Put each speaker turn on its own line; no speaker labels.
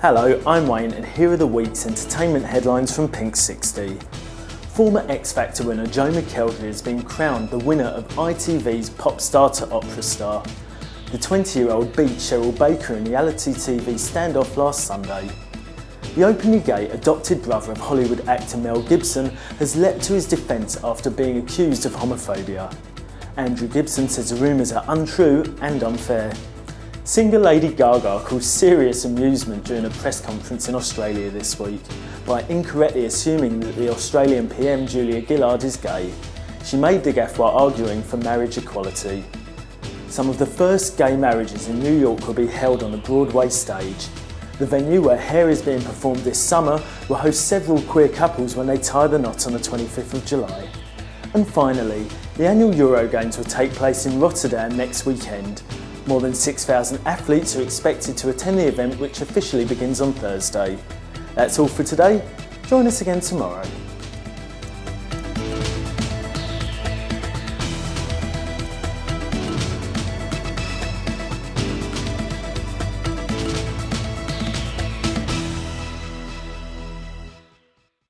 Hello, I'm Wayne and here are the week's entertainment headlines from Pink 60. Former X Factor winner Joe McElderry has been crowned the winner of ITV's Pop Star to Opera Star. The 20-year-old beat Cheryl Baker in reality TV standoff last Sunday. The openly gay adopted brother of Hollywood actor Mel Gibson has leapt to his defence after being accused of homophobia. Andrew Gibson says the rumours are untrue and unfair. Singer Lady Gaga caused serious amusement during a press conference in Australia this week by incorrectly assuming that the Australian PM Julia Gillard is gay. She made the gaffe while arguing for marriage equality. Some of the first gay marriages in New York will be held on a Broadway stage. The venue where Hair is being performed this summer will host several queer couples when they tie the knot on the 25th of July. And finally, the annual Euro Games will take place in Rotterdam next weekend. More than 6,000 athletes are expected to attend the event which officially begins on Thursday. That's all for today. Join us again tomorrow.